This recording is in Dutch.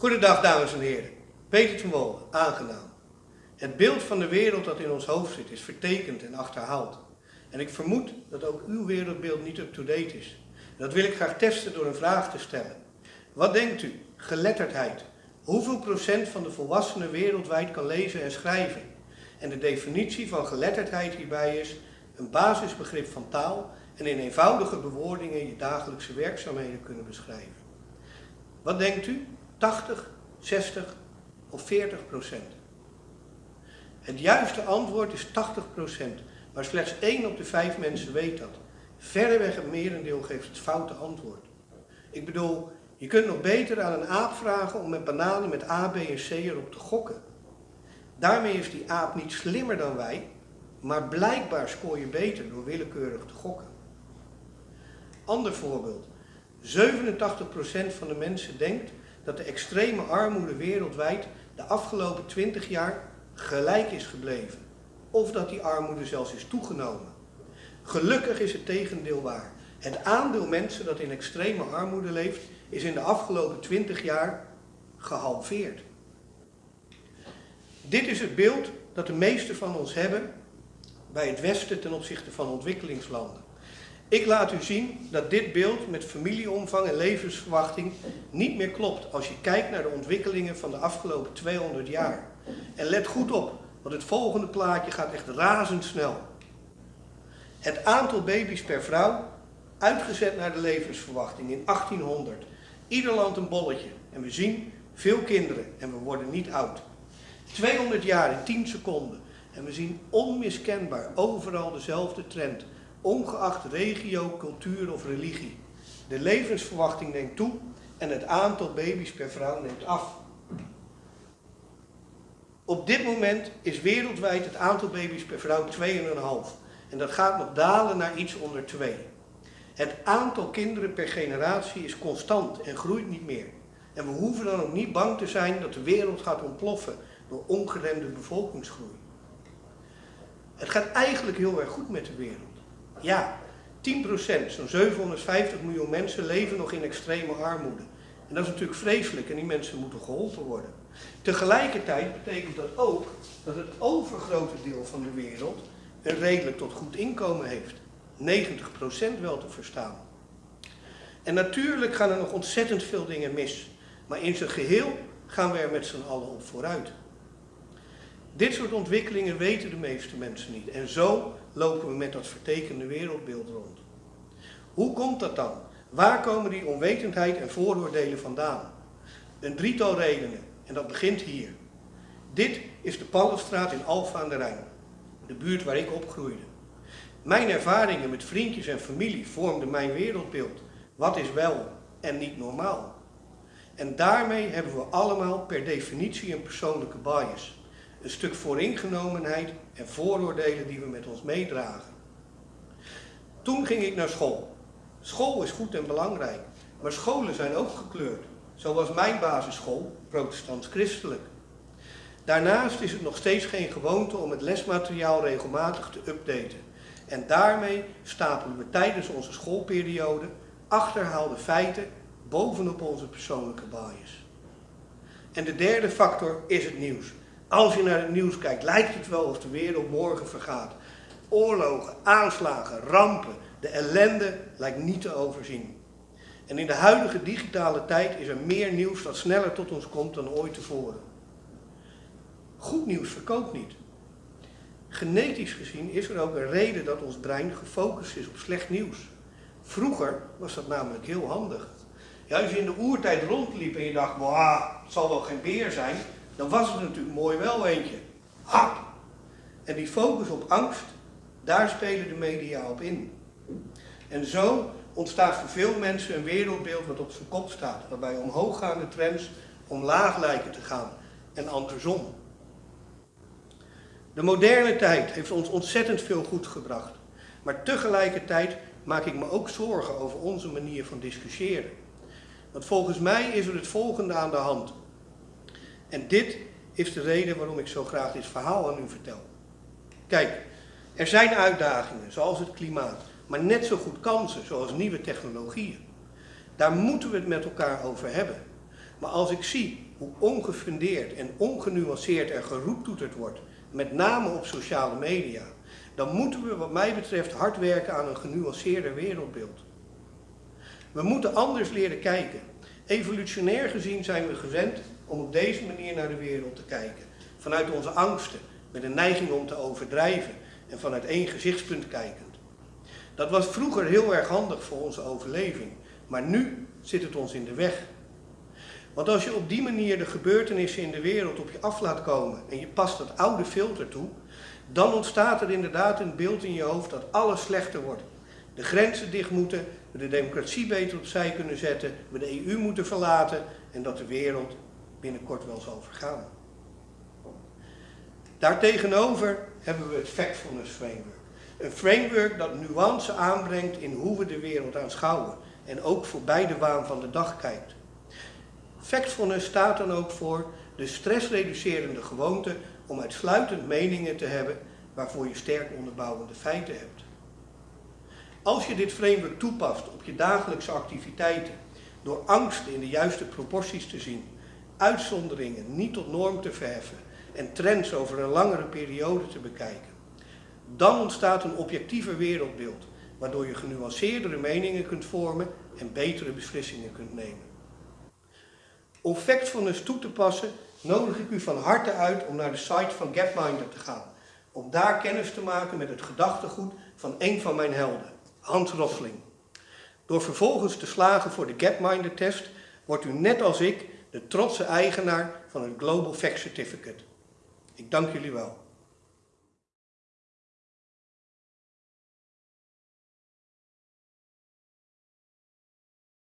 Goedendag dames en heren. Peter van Wol, aangenaam. Het beeld van de wereld dat in ons hoofd zit is vertekend en achterhaald. En ik vermoed dat ook uw wereldbeeld niet up-to-date is. dat wil ik graag testen door een vraag te stellen. Wat denkt u, geletterdheid, hoeveel procent van de volwassenen wereldwijd kan lezen en schrijven? En de definitie van geletterdheid hierbij is een basisbegrip van taal en in eenvoudige bewoordingen je dagelijkse werkzaamheden kunnen beschrijven. Wat denkt u? 80, 60 of 40 procent? Het juiste antwoord is 80 procent, maar slechts 1 op de 5 mensen weet dat. Verreweg het merendeel geeft het foute antwoord. Ik bedoel, je kunt nog beter aan een aap vragen om met bananen met A, B en C erop te gokken. Daarmee is die aap niet slimmer dan wij, maar blijkbaar scoor je beter door willekeurig te gokken. Ander voorbeeld. 87% van de mensen denkt dat de extreme armoede wereldwijd de afgelopen 20 jaar gelijk is gebleven. Of dat die armoede zelfs is toegenomen. Gelukkig is het tegendeel waar. Het aandeel mensen dat in extreme armoede leeft is in de afgelopen 20 jaar gehalveerd. Dit is het beeld dat de meesten van ons hebben bij het Westen ten opzichte van ontwikkelingslanden. Ik laat u zien dat dit beeld met familieomvang en levensverwachting niet meer klopt als je kijkt naar de ontwikkelingen van de afgelopen 200 jaar. En let goed op, want het volgende plaatje gaat echt razendsnel. Het aantal baby's per vrouw, uitgezet naar de levensverwachting in 1800. Ieder land een bolletje. En we zien veel kinderen en we worden niet oud. 200 jaar in 10 seconden. En we zien onmiskenbaar overal dezelfde trend ongeacht regio, cultuur of religie. De levensverwachting neemt toe en het aantal baby's per vrouw neemt af. Op dit moment is wereldwijd het aantal baby's per vrouw 2,5 en dat gaat nog dalen naar iets onder 2. Het aantal kinderen per generatie is constant en groeit niet meer. En we hoeven dan ook niet bang te zijn dat de wereld gaat ontploffen door ongeremde bevolkingsgroei. Het gaat eigenlijk heel erg goed met de wereld. Ja, 10%, zo'n 750 miljoen mensen leven nog in extreme armoede. En dat is natuurlijk vreselijk en die mensen moeten geholpen worden. Tegelijkertijd betekent dat ook dat het overgrote deel van de wereld een redelijk tot goed inkomen heeft. 90% wel te verstaan. En natuurlijk gaan er nog ontzettend veel dingen mis. Maar in zijn geheel gaan we er met z'n allen op vooruit. Dit soort ontwikkelingen weten de meeste mensen niet. En zo lopen we met dat vertekende wereldbeeld rond. Hoe komt dat dan? Waar komen die onwetendheid en vooroordelen vandaan? Een drietal redenen, en dat begint hier. Dit is de Pallenstraat in Alfa aan de Rijn, de buurt waar ik opgroeide. Mijn ervaringen met vriendjes en familie vormden mijn wereldbeeld. Wat is wel en niet normaal? En daarmee hebben we allemaal per definitie een persoonlijke bias een stuk vooringenomenheid en vooroordelen die we met ons meedragen. Toen ging ik naar school. School is goed en belangrijk, maar scholen zijn ook gekleurd. Zo was mijn basisschool protestants-christelijk. Daarnaast is het nog steeds geen gewoonte om het lesmateriaal regelmatig te updaten. En daarmee stapelen we tijdens onze schoolperiode achterhaalde feiten bovenop onze persoonlijke bias. En de derde factor is het nieuws. Als je naar het nieuws kijkt, lijkt het wel of de wereld morgen vergaat. Oorlogen, aanslagen, rampen, de ellende lijkt niet te overzien. En in de huidige digitale tijd is er meer nieuws dat sneller tot ons komt dan ooit tevoren. Goed nieuws verkoopt niet. Genetisch gezien is er ook een reden dat ons brein gefocust is op slecht nieuws. Vroeger was dat namelijk heel handig. Ja, als je in de oertijd rondliep en je dacht, het zal wel geen beer zijn, dan was het natuurlijk mooi wel eentje. Hap! En die focus op angst, daar spelen de media op in. En zo ontstaat voor veel mensen een wereldbeeld wat op zijn kop staat, waarbij omhooggaande trends omlaag lijken te gaan en andersom. De moderne tijd heeft ons ontzettend veel goed gebracht, maar tegelijkertijd maak ik me ook zorgen over onze manier van discussiëren. Want volgens mij is er het volgende aan de hand. En dit is de reden waarom ik zo graag dit verhaal aan u vertel. Kijk, er zijn uitdagingen, zoals het klimaat, maar net zo goed kansen, zoals nieuwe technologieën. Daar moeten we het met elkaar over hebben. Maar als ik zie hoe ongefundeerd en ongenuanceerd er geroeptoeterd wordt, met name op sociale media, dan moeten we wat mij betreft hard werken aan een genuanceerder wereldbeeld. We moeten anders leren kijken. Evolutionair gezien zijn we gewend om op deze manier naar de wereld te kijken. Vanuit onze angsten, met een neiging om te overdrijven en vanuit één gezichtspunt kijkend. Dat was vroeger heel erg handig voor onze overleving, maar nu zit het ons in de weg. Want als je op die manier de gebeurtenissen in de wereld op je af laat komen en je past dat oude filter toe, dan ontstaat er inderdaad een beeld in je hoofd dat alles slechter wordt. De grenzen dicht moeten, we de democratie beter opzij kunnen zetten, we de EU moeten verlaten en dat de wereld binnenkort wel zal vergaan. Daartegenover hebben we het Factfulness Framework. Een framework dat nuance aanbrengt in hoe we de wereld aanschouwen en ook voorbij de waan van de dag kijkt. Factfulness staat dan ook voor de stressreducerende gewoonte om uitsluitend meningen te hebben waarvoor je sterk onderbouwende feiten hebt. Als je dit framework toepast op je dagelijkse activiteiten, door angsten in de juiste proporties te zien, uitzonderingen niet tot norm te verheffen en trends over een langere periode te bekijken, dan ontstaat een objectiever wereldbeeld, waardoor je genuanceerdere meningen kunt vormen en betere beslissingen kunt nemen. Om Factfulness toe te passen, nodig ik u van harte uit om naar de site van Gapminder te gaan. Om daar kennis te maken met het gedachtegoed van een van mijn helden, Hans Rosling. Door vervolgens te slagen voor de Gapminder test, wordt u net als ik de trotse eigenaar van het Global Fact Certificate. Ik dank jullie wel.